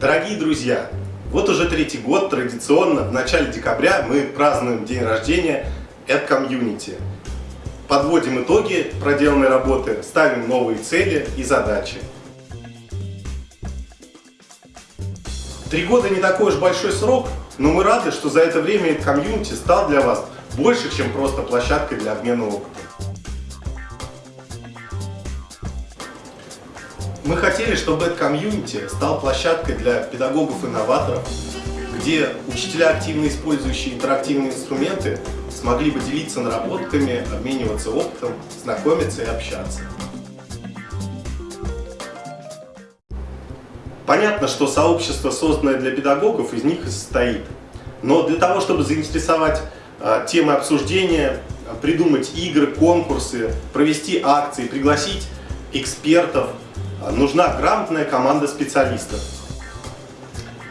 Дорогие друзья, вот уже третий год традиционно в начале декабря мы празднуем день рождения AdCommunity. Подводим итоги проделанной работы, ставим новые цели и задачи. Три года не такой уж большой срок, но мы рады, что за это время AdCommunity стал для вас больше, чем просто площадкой для обмена опытом. Мы хотели, чтобы этот комьюнити стал площадкой для педагогов-инноваторов, где учителя, активно использующие интерактивные инструменты, смогли бы делиться наработками, обмениваться опытом, знакомиться и общаться. Понятно, что сообщество, созданное для педагогов, из них и состоит. Но для того, чтобы заинтересовать э, темы обсуждения, придумать игры, конкурсы, провести акции, пригласить экспертов, нужна грамотная команда специалистов.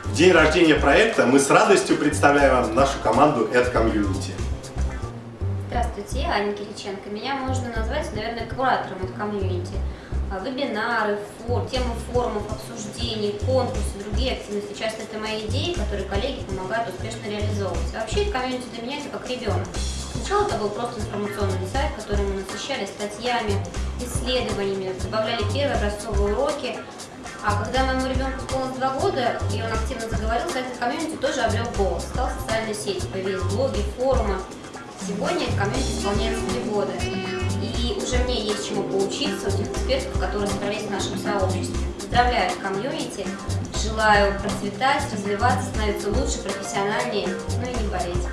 В день рождения проекта мы с радостью представляем вам нашу команду AdCommunity. Здравствуйте, я Аня Кириченко. Меня можно назвать, наверное, куратором от комьюнити. А, вебинары, фор, темы форумов, обсуждений, конкурсы, другие активности. Часто это мои идеи, которые коллеги помогают успешно реализовывать. А вообще, комьюнити для меня это как ребенок. Сначала это был просто информационный сайт, который мы насыщали статьями, исследованиями, добавляли первые образцовые уроки. А когда моему ребенку исполнилось два года, и он активно заговорил, сайт комьюнити тоже обрел голос, стал социальной сетью, появились блоги, форумы. Сегодня комьюнити исполняется три года, и уже мне есть чему поучиться у тех экспертов, которые собрались в нашем сообществе. Поздравляю комьюнити, желаю процветать, развиваться, становиться лучше, профессиональнее, ну и не болеть.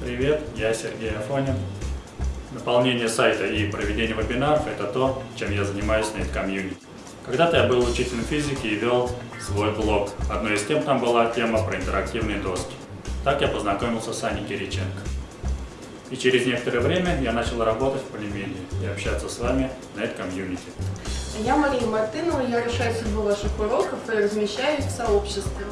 Привет, я Сергей Афонин. Наполнение сайта и проведение вебинаров – это то, чем я занимаюсь на комьюнити. Когда-то я был учителем физики и вел свой блог. Одной из тем там была тема про интерактивные доски. Так я познакомился с Аней Кириченко. И через некоторое время я начал работать в Полимедии и общаться с вами на этом. Я Мария Мартынова, я решаю судьбу ваших уроков и размещаю их в сообществе.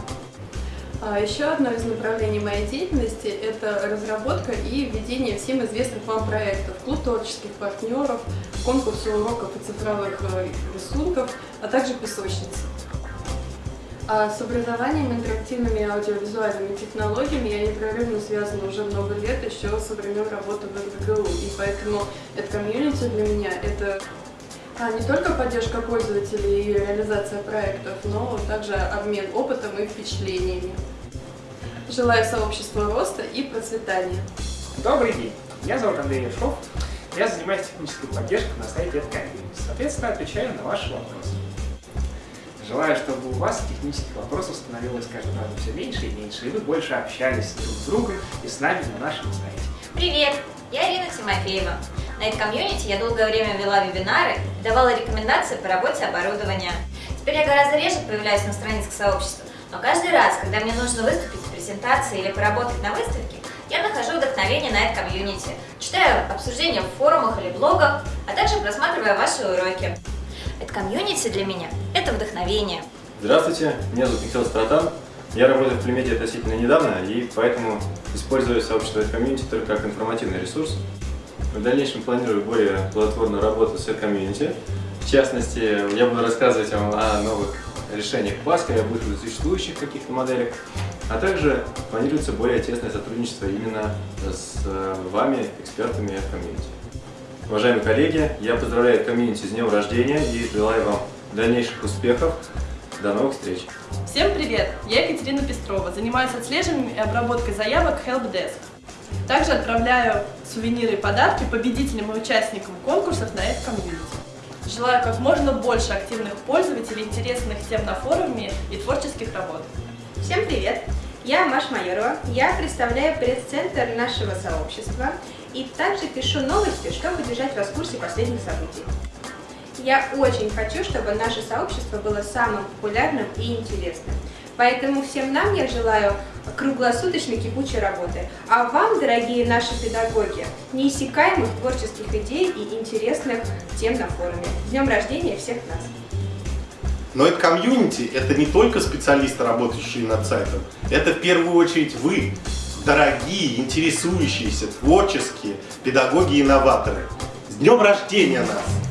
А еще одно из направлений моей деятельности – это разработка и введение всем известных вам проектов, клуб творческих партнеров, конкурсы уроков и цифровых э, рисунков, а также песочницы. А с образованием, интерактивными аудиовизуальными технологиями я непрерывно связана уже много лет, еще со времен работы в РГГУ, и поэтому это комьюнити для меня – это а не только поддержка пользователей и реализация проектов, но также обмен опытом и впечатлениями. Желаю сообществу роста и процветания. Добрый день, меня зовут Андрей Ершов, я занимаюсь технической поддержкой на сайте AdCommunity, соответственно, отвечаю на ваши вопросы. Желаю, чтобы у вас технических вопросов становилось каждый раз все меньше и меньше, и вы больше общались друг с другом и с нами на нашем сайте. Привет, я Ирина Тимофеева. На этой комьюнити я долгое время вела вебинары и давала рекомендации по работе оборудования. Теперь я гораздо реже появляюсь на страницах сообщества, но каждый раз, когда мне нужно выступить в презентации или поработать на выставке, я нахожу вдохновение на этом комьюнити, читаю обсуждения в форумах или блогах, а также просматриваю ваши уроки. Это комьюнити для меня – это вдохновение. Здравствуйте, меня зовут Михаил Стратан. Я работаю в Племеде относительно недавно, и поэтому использую сообщество комьюнити только как информативный ресурс. В дальнейшем планирую более плодотворную работу с комьюнити. В частности, я буду рассказывать вам о новых решениях Паска, об их существующих каких-то моделях, а также планируется более тесное сотрудничество именно с э, вами, экспертами от комьюнити. Уважаемые коллеги, я поздравляю комьюнити с днем рождения и желаю вам дальнейших успехов. До новых встреч! Всем привет! Я Екатерина Пестрова, занимаюсь отслеживанием и обработкой заявок HelpDesk. Также отправляю сувениры и подарки победителям и участникам конкурсов на этот комьюнити. Желаю как можно больше активных пользователей, интересных тем на форуме и творческих работ. Всем привет! Я Маша Майорова, я представляю пресс-центр нашего сообщества и также пишу новости, чтобы держать вас в курсе последних событий. Я очень хочу, чтобы наше сообщество было самым популярным и интересным. Поэтому всем нам я желаю круглосуточной кипучей работы. А вам, дорогие наши педагоги, неиссякаемых творческих идей и интересных тем на форуме. Днем рождения всех нас! Но это комьюнити, это не только специалисты, работающие над сайтом, это в первую очередь вы, дорогие, интересующиеся, творческие педагоги и инноваторы. С днем рождения нас!